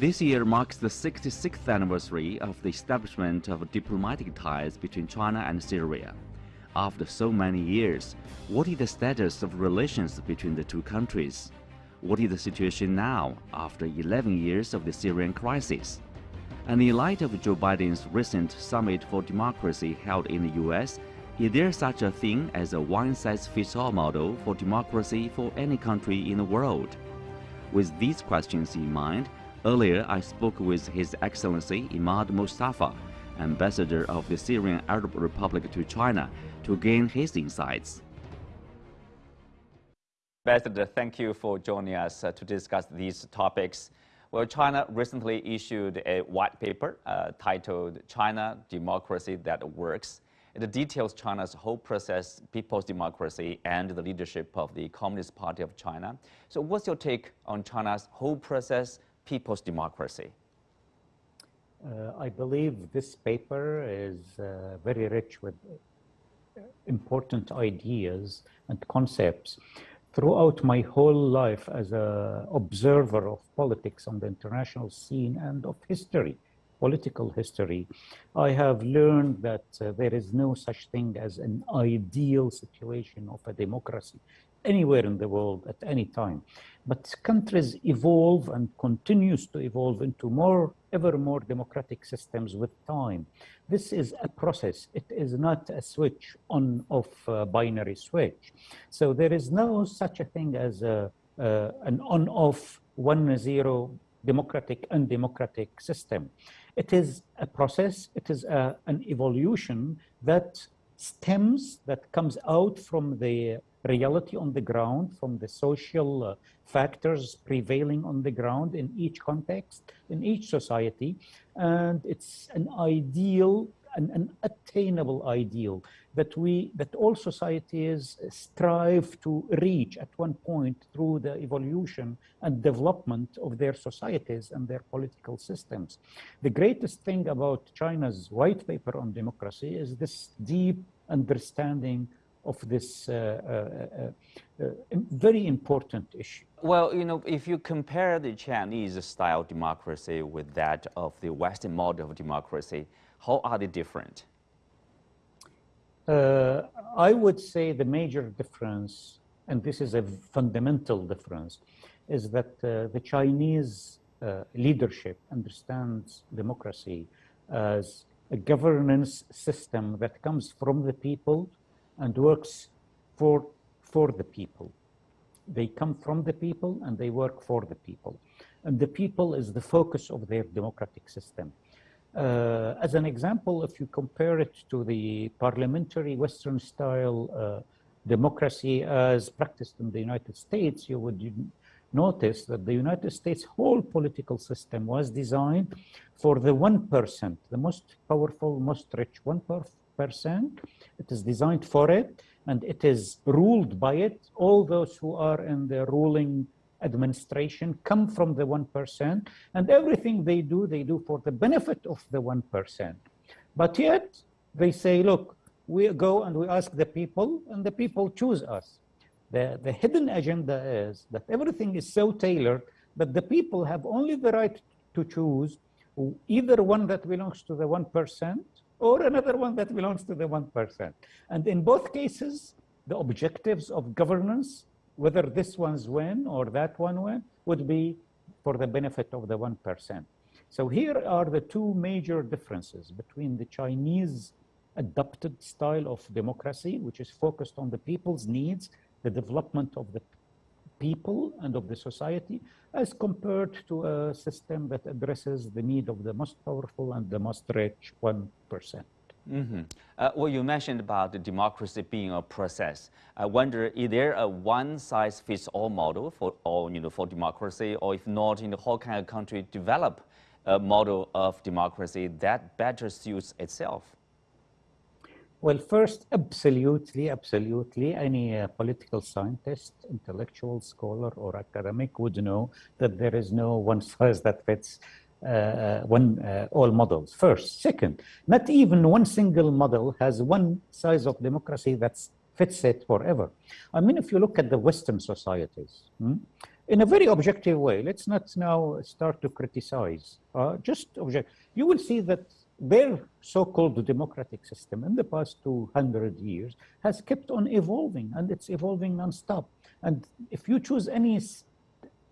This year marks the 66th anniversary of the establishment of diplomatic ties between China and Syria. After so many years, what is the status of relations between the two countries? What is the situation now after 11 years of the Syrian crisis? And in light of Joe Biden's recent Summit for Democracy held in the US, is there such a thing as a one-size-fits-all model for democracy for any country in the world? With these questions in mind, Earlier, I spoke with His Excellency Imad Mustafa, ambassador of the Syrian Arab Republic to China, to gain his insights. Ambassador, thank you for joining us uh, to discuss these topics. Well, China recently issued a white paper uh, titled China Democracy That Works. It details China's whole process, people's democracy, and the leadership of the Communist Party of China. So what's your take on China's whole process, people's democracy? Uh, I believe this paper is uh, very rich with important ideas and concepts. Throughout my whole life as an observer of politics on the international scene and of history, political history, I have learned that uh, there is no such thing as an ideal situation of a democracy anywhere in the world at any time. But countries evolve and continues to evolve into more, ever more democratic systems with time. This is a process. It is not a switch on off uh, binary switch. So there is no such a thing as a, uh, an on off one zero democratic undemocratic system. It is a process. It is a, an evolution that stems, that comes out from the reality on the ground, from the social uh, factors prevailing on the ground in each context, in each society. And it's an ideal, an, an attainable ideal that we, that all societies strive to reach at one point through the evolution and development of their societies and their political systems. The greatest thing about China's white paper on democracy is this deep understanding of this uh, uh, uh, very important issue. Well, you know, if you compare the Chinese style democracy with that of the Western model of democracy, how are they different? Uh, I would say the major difference, and this is a fundamental difference, is that uh, the Chinese uh, leadership understands democracy as a governance system that comes from the people and works for, for the people. They come from the people and they work for the people. And the people is the focus of their democratic system. Uh, as an example, if you compare it to the parliamentary Western style uh, democracy as practiced in the United States, you would notice that the United States whole political system was designed for the 1%, the most powerful, most rich 1%, it is designed for it, and it is ruled by it. All those who are in the ruling administration come from the 1%, and everything they do, they do for the benefit of the 1%. But yet, they say, look, we go and we ask the people, and the people choose us. The, the hidden agenda is that everything is so tailored that the people have only the right to choose either one that belongs to the 1% or another one that belongs to the 1%. And in both cases, the objectives of governance, whether this one's win or that one win, would be for the benefit of the 1%. So here are the two major differences between the Chinese adopted style of democracy, which is focused on the people's needs, the development of the people and of the society as compared to a system that addresses the need of the most powerful and the most rich 1%. Mm -hmm. uh, well, you mentioned about democracy being a process. I wonder, is there a one-size-fits-all model for all, you know, for democracy, or if not, you know, how can a country develop a model of democracy that better suits itself? Well, first, absolutely, absolutely, any uh, political scientist, intellectual scholar, or academic would know that there is no one size that fits uh, uh, one uh, all models. First, second, not even one single model has one size of democracy that fits it forever. I mean, if you look at the Western societies, hmm, in a very objective way. Let's not now start to criticize. Uh, just object. You will see that their so-called democratic system in the past 200 years has kept on evolving and it's evolving non-stop. And if you choose any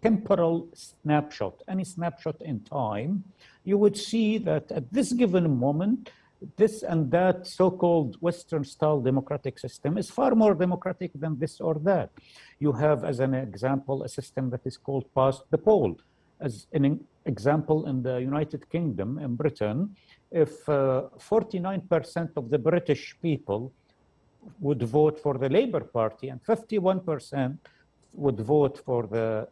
temporal snapshot, any snapshot in time, you would see that at this given moment, this and that so-called Western style democratic system is far more democratic than this or that. You have, as an example, a system that is called past the poll. As an example, in the United Kingdom, in Britain, if 49% uh, of the British people would vote for the Labour Party and 51% would vote for the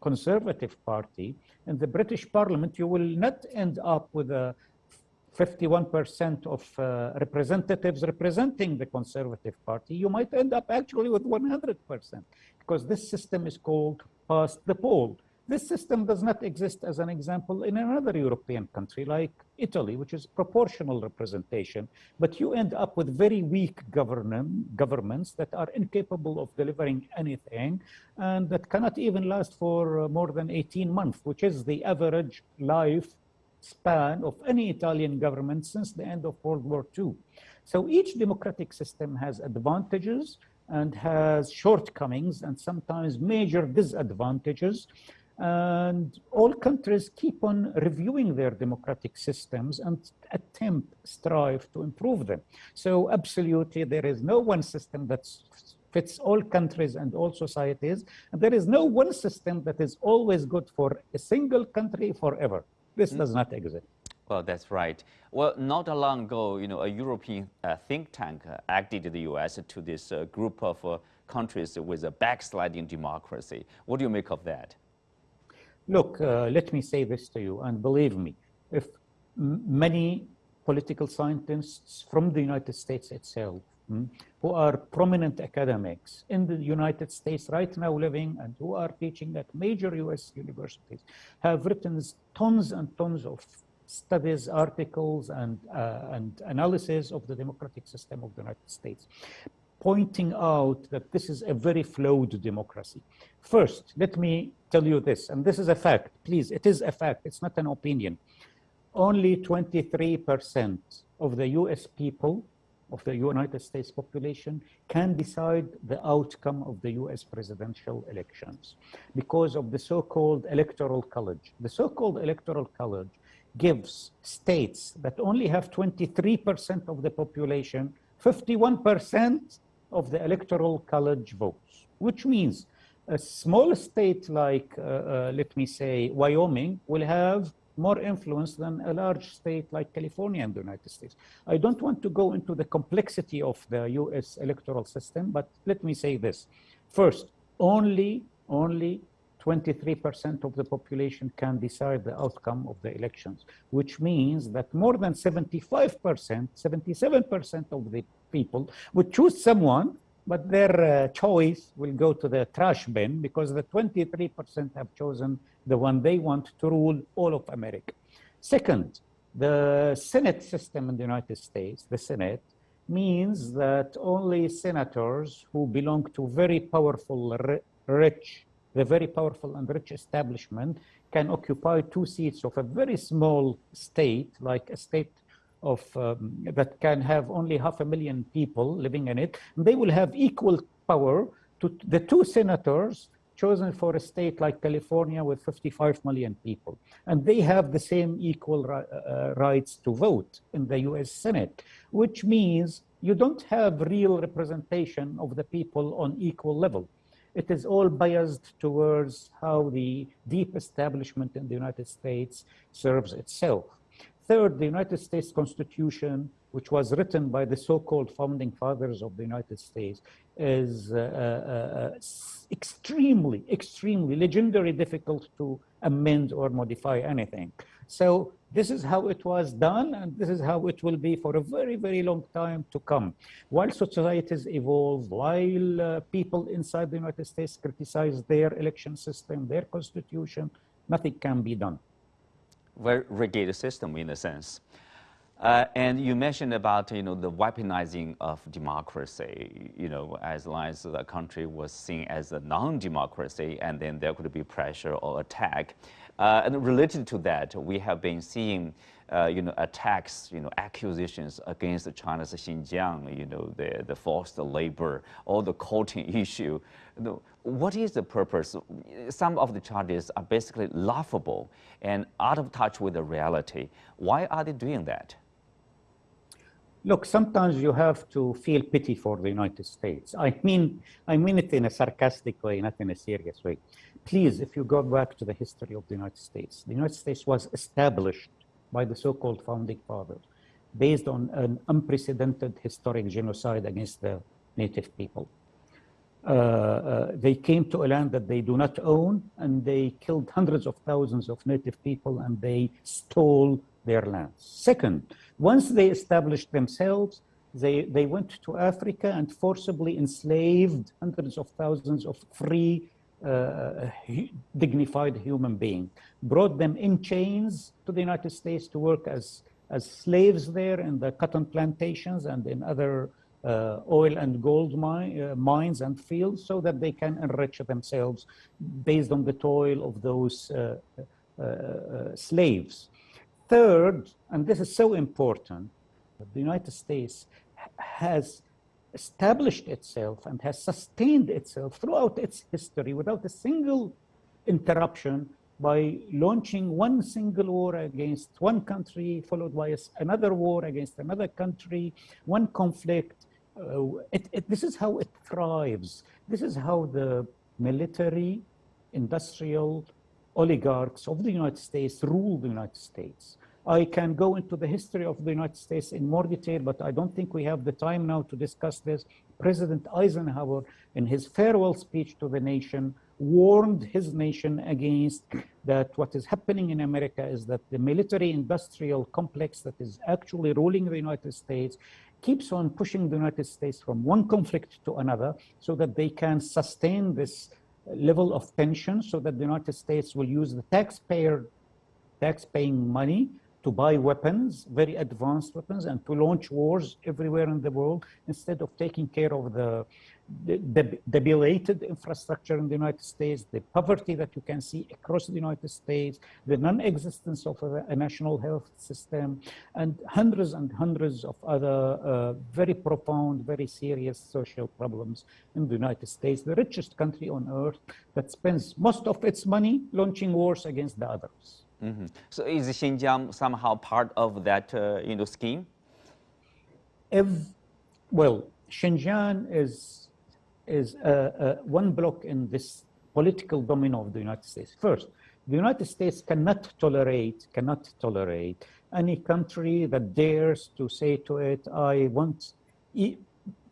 Conservative Party, in the British Parliament, you will not end up with a 51% of uh, representatives representing the Conservative Party, you might end up actually with 100% because this system is called past the poll. This system does not exist as an example in another European country like Italy, which is proportional representation, but you end up with very weak governments that are incapable of delivering anything and that cannot even last for uh, more than 18 months, which is the average life span of any Italian government since the end of World War II. So each democratic system has advantages and has shortcomings and sometimes major disadvantages. And all countries keep on reviewing their democratic systems and attempt, strive to improve them. So absolutely, there is no one system that fits all countries and all societies. And there is no one system that is always good for a single country forever. This does not exist. Well, that's right. Well, not long ago, you know, a European uh, think tank uh, acted the U.S. to this uh, group of uh, countries with a backsliding democracy. What do you make of that? Look, uh, let me say this to you, and believe me, if many political scientists from the United States itself Hmm, who are prominent academics in the United States right now living and who are teaching at major US universities, have written tons and tons of studies, articles, and, uh, and analysis of the democratic system of the United States, pointing out that this is a very flawed democracy. First, let me tell you this, and this is a fact, please, it is a fact, it's not an opinion. Only 23% of the US people of the United States population can decide the outcome of the US presidential elections because of the so-called electoral college. The so-called electoral college gives states that only have 23% of the population 51% of the electoral college votes, which means a small state like, uh, uh, let me say, Wyoming will have more influence than a large state like California in the United States. I don't want to go into the complexity of the US electoral system, but let me say this. First, only, only 23% of the population can decide the outcome of the elections, which means that more than 75%, 77% of the people would choose someone but their uh, choice will go to the trash bin because the 23% have chosen the one they want to rule all of America. Second, the Senate system in the United States, the Senate, means that only senators who belong to very powerful, rich, the very powerful and rich establishment can occupy two seats of a very small state, like a state of um, that can have only half a million people living in it. And they will have equal power to the two senators chosen for a state like California with 55 million people. And they have the same equal uh, uh, rights to vote in the US Senate, which means you don't have real representation of the people on equal level. It is all biased towards how the deep establishment in the United States serves itself. Third, the United States Constitution, which was written by the so-called founding fathers of the United States, is uh, uh, uh, extremely, extremely legendary difficult to amend or modify anything. So this is how it was done, and this is how it will be for a very, very long time to come. While societies evolve, while uh, people inside the United States criticize their election system, their constitution, nothing can be done. Very rigid system in a sense. Uh, and you mentioned about you know the weaponizing of democracy. You know, as long as the country was seen as a non-democracy, and then there could be pressure or attack. Uh, and related to that, we have been seeing uh, you know, attacks, you know, accusations against China's Xinjiang, you know, the, the forced labor, all the cotton issue. You know, what is the purpose? Some of the charges are basically laughable and out of touch with the reality. Why are they doing that? Look, sometimes you have to feel pity for the United States. I mean, I mean it in a sarcastic way, not in a serious way. Please, if you go back to the history of the United States, the United States was established by the so-called founding fathers based on an unprecedented historic genocide against the native people. Uh, uh, they came to a land that they do not own and they killed hundreds of thousands of native people and they stole their lands. Second, once they established themselves, they, they went to Africa and forcibly enslaved hundreds of thousands of free uh, dignified human being, brought them in chains to the United States to work as, as slaves there in the cotton plantations and in other uh, oil and gold mine, uh, mines and fields so that they can enrich themselves based on the toil of those uh, uh, uh, slaves. Third, and this is so important, the United States has established itself and has sustained itself throughout its history without a single interruption by launching one single war against one country, followed by another war against another country, one conflict. Uh, it, it, this is how it thrives. This is how the military, industrial oligarchs of the United States rule the United States. I can go into the history of the United States in more detail, but I don't think we have the time now to discuss this. President Eisenhower, in his farewell speech to the nation, warned his nation against that what is happening in America is that the military industrial complex that is actually ruling the United States keeps on pushing the United States from one conflict to another so that they can sustain this level of tension so that the United States will use the taxpayer tax-paying money to buy weapons, very advanced weapons, and to launch wars everywhere in the world instead of taking care of the, debilitated infrastructure in the United States, the poverty that you can see across the United States, the non-existence of a, a, national health system, and hundreds and hundreds of other uh, very profound, very serious social problems in the United States, the richest country on earth that spends most of its money launching wars against the others. Mm -hmm. So is Xinjiang somehow part of that uh, you know, scheme? If, well, Xinjiang is, is uh, uh, one block in this political domino of the United States. First, the United States cannot tolerate, cannot tolerate any country that dares to say to it, I want, e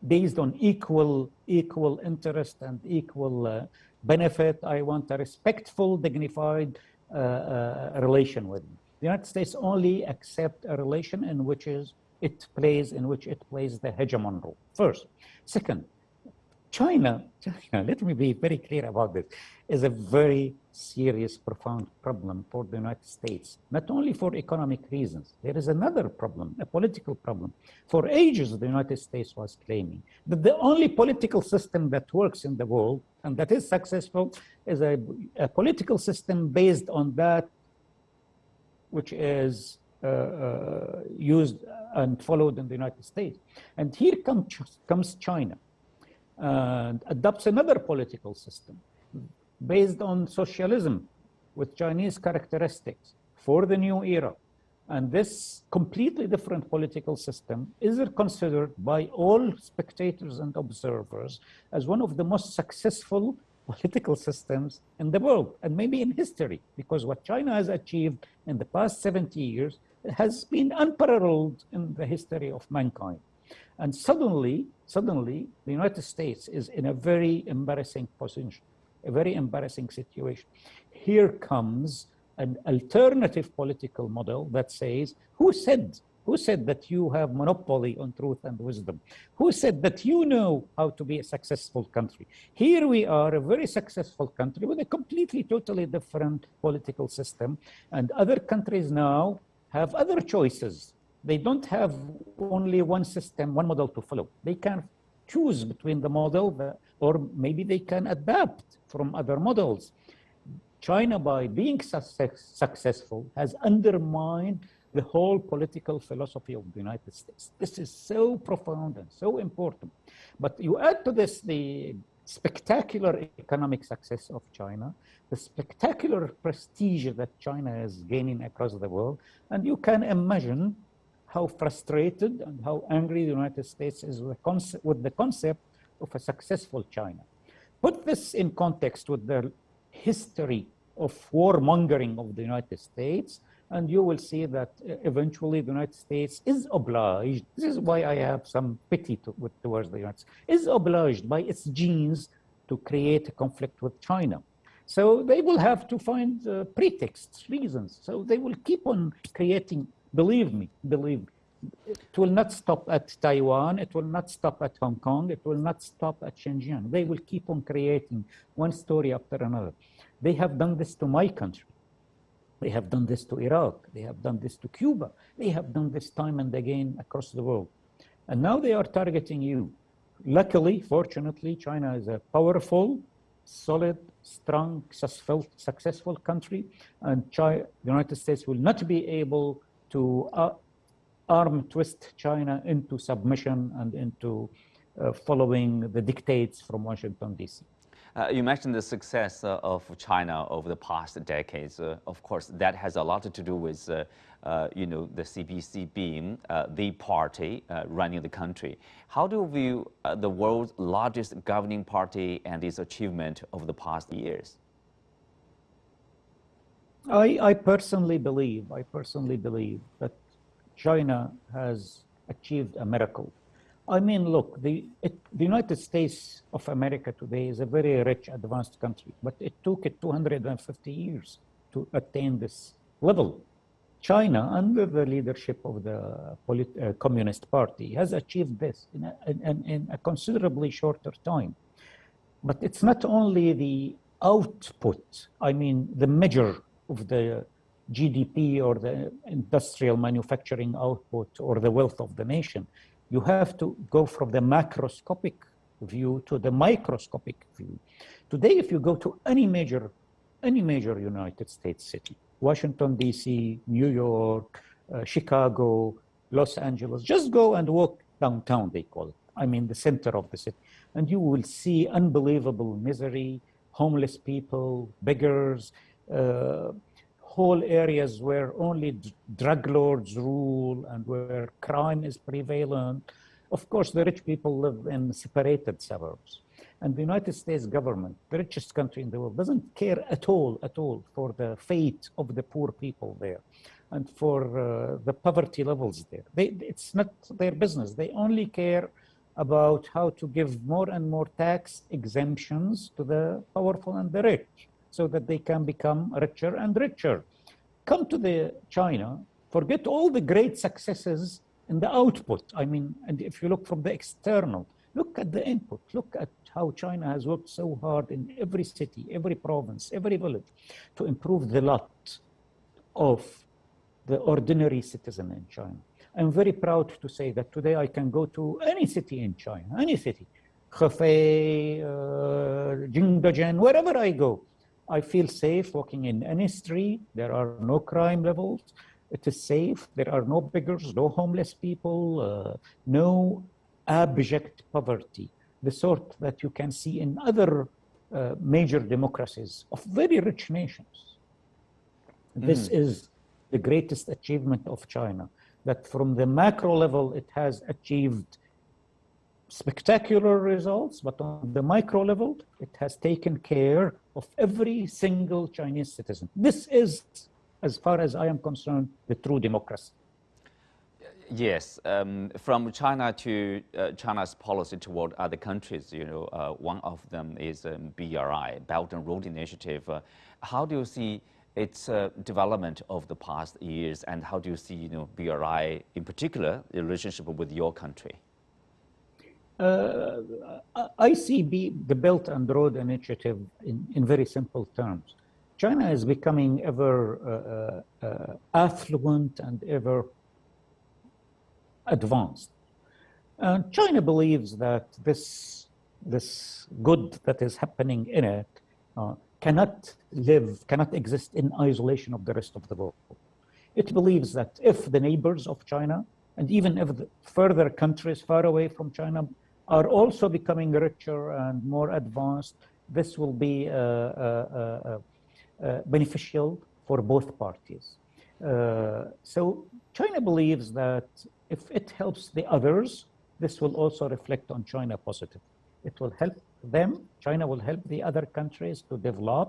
based on equal, equal interest and equal uh, benefit, I want a respectful, dignified Uh, uh, relation with. The United States only accept a relation in which is it plays in which it plays the hegemon role. First, second, China, China, let me be very clear about this, is a very serious, profound problem for the United States, not only for economic reasons. There is another problem, a political problem. For ages, the United States was claiming that the only political system that works in the world and that is successful is a, a political system based on that which is uh, uh, used and followed in the United States. And here comes, comes China and adopts another political system based on socialism with Chinese characteristics for the new era. And this completely different political system is considered by all spectators and observers as one of the most successful political systems in the world and maybe in history, because what China has achieved in the past 70 years has been unparalleled in the history of mankind. And suddenly, suddenly, the United States is in a very embarrassing position, a very embarrassing situation. Here comes an alternative political model that says, who said, who said that you have monopoly on truth and wisdom? Who said that you know how to be a successful country? Here we are, a very successful country with a completely, totally different political system. And other countries now have other choices they don't have only one system, one model to follow. They can choose between the model, or maybe they can adapt from other models. China, by being success, successful, has undermined the whole political philosophy of the United States. This is so profound and so important. But you add to this the spectacular economic success of China, the spectacular prestige that China is gaining across the world, and you can imagine how frustrated and how angry the United States is with the, concept, with the concept of a successful China. Put this in context with the history of warmongering of the United States, and you will see that uh, eventually the United States is obliged, this is why I have some pity to, towards the United States, is obliged by its genes to create a conflict with China. So they will have to find uh, pretexts, reasons. So they will keep on creating, believe me, believe me. It will not stop at Taiwan. It will not stop at Hong Kong. It will not stop at Xinjiang. They will keep on creating one story after another. They have done this to my country. They have done this to Iraq. They have done this to Cuba. They have done this time and again across the world. And now they are targeting you. Luckily, fortunately, China is a powerful, solid, strong, successful, successful country. And China, the United States will not be able to uh, arm twist China into submission and into uh, following the dictates from Washington, D.C. Uh, you mentioned the success uh, of China over the past decades. Uh, of course, that has a lot to do with, uh, uh, you know, the CPC being uh, the party running the country. How do you view the world's largest governing party and its achievement over the past years? I, I personally believe, I personally believe that China has achieved a miracle I mean, look, the, it, the United States of America today is a very rich, advanced country, but it took it 250 years to attain this level. China, under the leadership of the uh, Communist Party, has achieved this in a, in, in a considerably shorter time. But it's not only the output, I mean, the measure of the GDP or the industrial manufacturing output or the wealth of the nation you have to go from the macroscopic view to the microscopic view. Today, if you go to any major, any major United States city, Washington, D.C., New York, uh, Chicago, Los Angeles, just go and walk downtown, they call it. I mean, the center of the city. And you will see unbelievable misery, homeless people, beggars, uh, whole areas where only drug lords rule and where crime is prevalent. Of course, the rich people live in separated suburbs. And the United States government, the richest country in the world, doesn't care at all, at all for the fate of the poor people there and for uh, the poverty levels there. They, it's not their business. They only care about how to give more and more tax exemptions to the powerful and the rich so that they can become richer and richer. Come to the China, forget all the great successes in the output. I mean, and if you look from the external, look at the input, look at how China has worked so hard in every city, every province, every village to improve the lot of the ordinary citizen in China. I'm very proud to say that today I can go to any city in China, any city, Hefei, uh, Jingdezhen, wherever I go, I feel safe walking in any street. There are no crime levels. It is safe. There are no beggars, no homeless people, uh, no abject poverty, the sort that you can see in other uh, major democracies of very rich nations. Mm. This is the greatest achievement of China, that from the macro level, it has achieved spectacular results, but on the micro level, it has taken care of every single Chinese citizen. This is, as far as I am concerned, the true democracy. Yes, um, from China to uh, China's policy toward other countries, you know, uh, one of them is um, BRI, Belt and Road Initiative. Uh, how do you see its uh, development of the past years, and how do you see, you know, BRI in particular, the relationship with your country? Uh, I see the Belt and Road Initiative in, in very simple terms. China is becoming ever uh, uh, affluent and ever advanced. And China believes that this, this good that is happening in it uh, cannot live, cannot exist in isolation of the rest of the world. It believes that if the neighbors of China, and even if the further countries far away from China are also becoming richer and more advanced, this will be uh, uh, uh, beneficial for both parties. so China believes that if it helps the others, this will also reflect on China positively. It will help them, China will help the other countries to develop.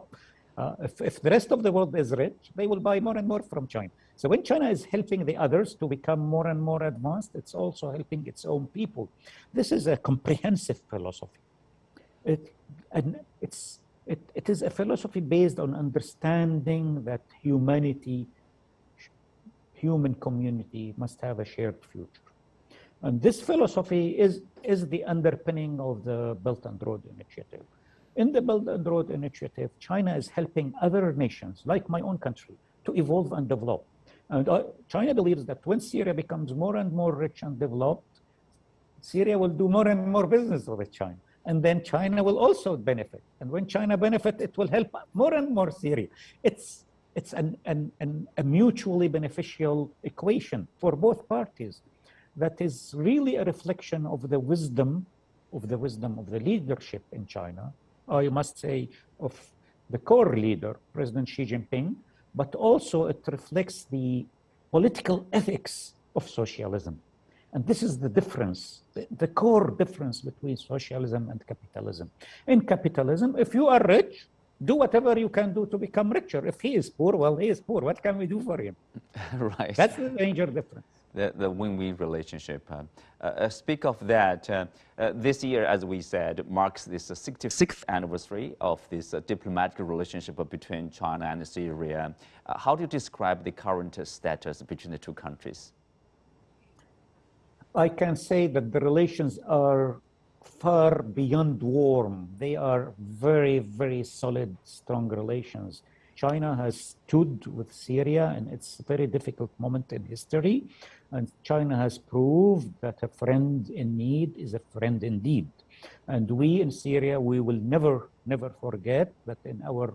Uh, if, if the rest of the world is rich, they will buy more and more from China. So when China is helping the others to become more and more advanced, it's also helping its own people. This is a comprehensive philosophy. It, and it's, it, it is a philosophy based on understanding that humanity, human community must have a shared future. And this philosophy is, is the underpinning of the Belt and Road Initiative. In the Belt and Road Initiative, China is helping other nations, like my own country, to evolve and develop. And uh, China believes that when Syria becomes more and more rich and developed, Syria will do more and more business with China. And then China will also benefit. And when China benefits, it will help more and more Syria. It's, it's an, an, an, a mutually beneficial equation for both parties that is really a reflection of the wisdom of the wisdom of the leadership in China, I must say of the core leader, President Xi Jinping, but also it reflects the political ethics of socialism. And this is the difference, the, the, core difference between socialism and capitalism. In capitalism, if you are rich, do whatever you can do to become richer. If he is poor, well, he is poor. What can we do for him? right. That's the major difference the, the win-win relationship. Uh, uh, speak of that, uh, uh this year, as we said, marks this 66th anniversary of this uh, diplomatic relationship between China and Syria. Uh, how do you describe the current status between the two countries? I can say that the relations are far beyond warm. They are very, very solid, strong relations. China has stood with Syria in its a very difficult moment in history. And China has proved that a friend in need is a friend indeed. And we in Syria, we will never, never forget that in our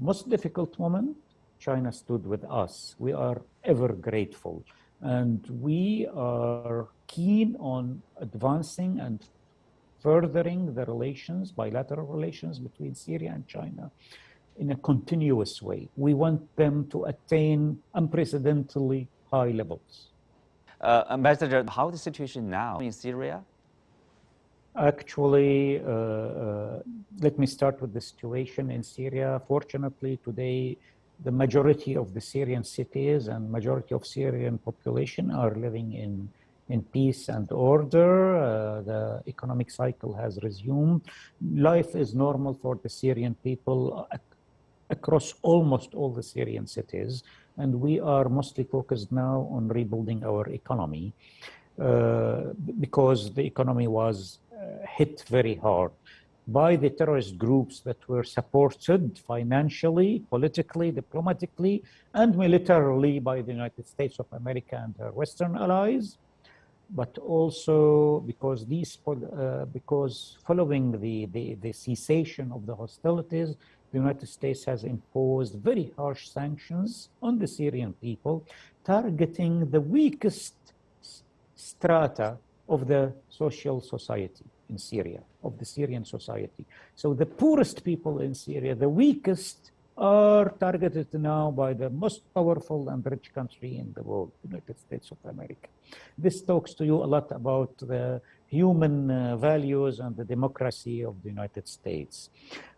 most difficult moment, China stood with us. We are ever grateful. And we are keen on advancing and furthering the relations, bilateral relations between Syria and China in a continuous way. We want them to attain unprecedentedly high levels. Uh, Ambassador, how is the situation now in Syria? Actually, uh, uh, let me start with the situation in Syria. Fortunately, today, the majority of the Syrian cities and majority of Syrian population are living in, in peace and order. Uh, the economic cycle has resumed. Life is normal for the Syrian people across almost all the Syrian cities and we are mostly focused now on rebuilding our economy uh, because the economy was uh, hit very hard by the terrorist groups that were supported financially, politically, diplomatically, and militarily by the United States of America and their Western allies, but also because these, uh, because following the, the, the cessation of the hostilities, the United States has imposed very harsh sanctions on the Syrian people, targeting the weakest strata of the social society in Syria, of the Syrian society. So the poorest people in Syria, the weakest, are targeted now by the most powerful and rich country in the world, the United States of America. This talks to you a lot about the human uh, values and the democracy of the United States.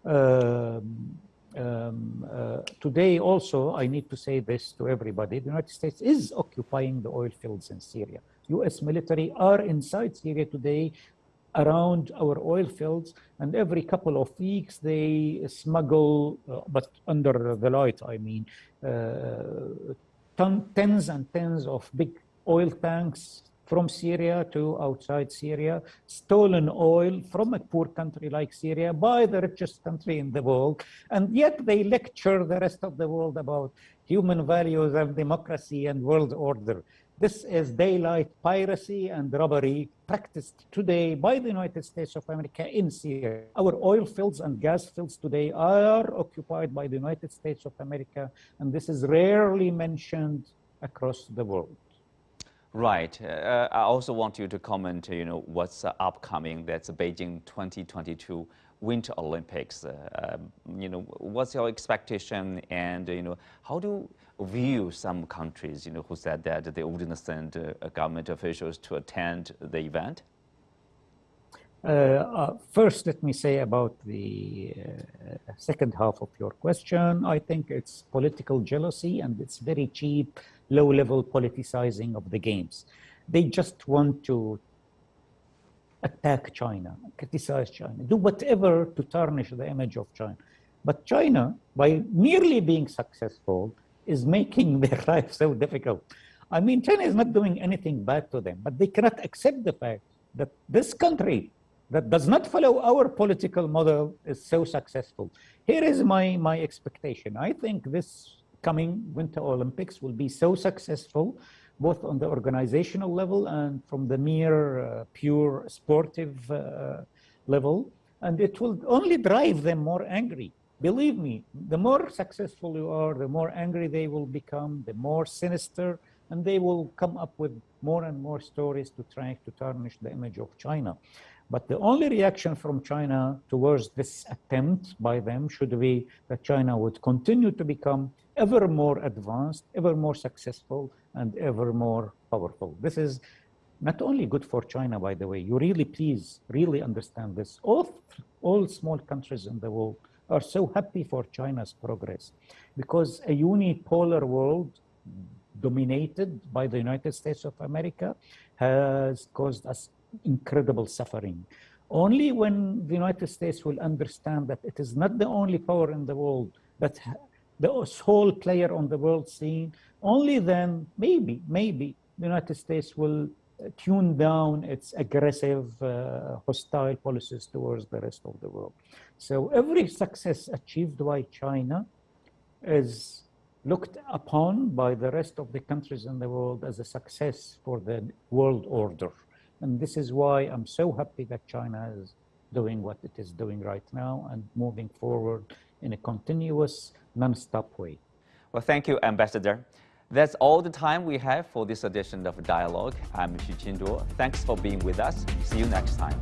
Um, um, uh, today also, I need to say this to everybody, the United States is occupying the oil fields in Syria. US military are inside Syria today around our oil fields and every couple of weeks they smuggle, uh, but under the light, I mean, uh, ton, tens and tens of big oil tanks from Syria to outside Syria, stolen oil from a poor country like Syria by the richest country in the world, and yet they lecture the rest of the world about human values and democracy and world order. This is daylight piracy and robbery practiced today by the United States of America in Syria. Our oil fields and gas fields today are occupied by the United States of America, and this is rarely mentioned across the world. Right. Uh, I also want you to comment, you know, what's uh, upcoming. That's Beijing 2022 Winter Olympics. Uh, um, you know, what's your expectation and, you know, how do you view some countries, you know, who said that they wouldn't send uh, government officials to attend the event? Uh, uh, first, let me say about the second half of your question. I think it's political jealousy and it's very cheap low-level politicizing of the games. They just want to attack China, criticize China, do whatever to tarnish the image of China. But China, by merely being successful, is making their life so difficult. I mean, China is not doing anything bad to them, but they cannot accept the fact that this country that does not follow our political model is so successful. Here is my, my expectation. I think this coming Winter Olympics will be so successful, both on the organizational level and from the mere uh, pure sportive uh, level. And it will only drive them more angry. Believe me, the more successful you are, the more angry they will become, the more sinister, and they will come up with more and more stories to try to tarnish the image of China. But the only reaction from China towards this attempt by them should be that China would continue to become ever more advanced, ever more successful, and ever more powerful. This is not only good for China, by the way, you really please, really understand this. All, all small countries in the world are so happy for China's progress because a unipolar world dominated by the United States of America has caused us incredible suffering. Only when the United States will understand that it is not the only power in the world that the sole player on the world scene, only then maybe, maybe the United States will uh, tune down its aggressive, uh, hostile policies towards the rest of the world. So every success achieved by China is looked upon by the rest of the countries in the world as a success for the world order. And this is why I'm so happy that China is doing what it is doing right now and moving forward in a continuous non-stop way. Well, thank you, Ambassador. That's all the time we have for this edition of Dialogue. I'm Xu Qinduo. Thanks for being with us. See you next time.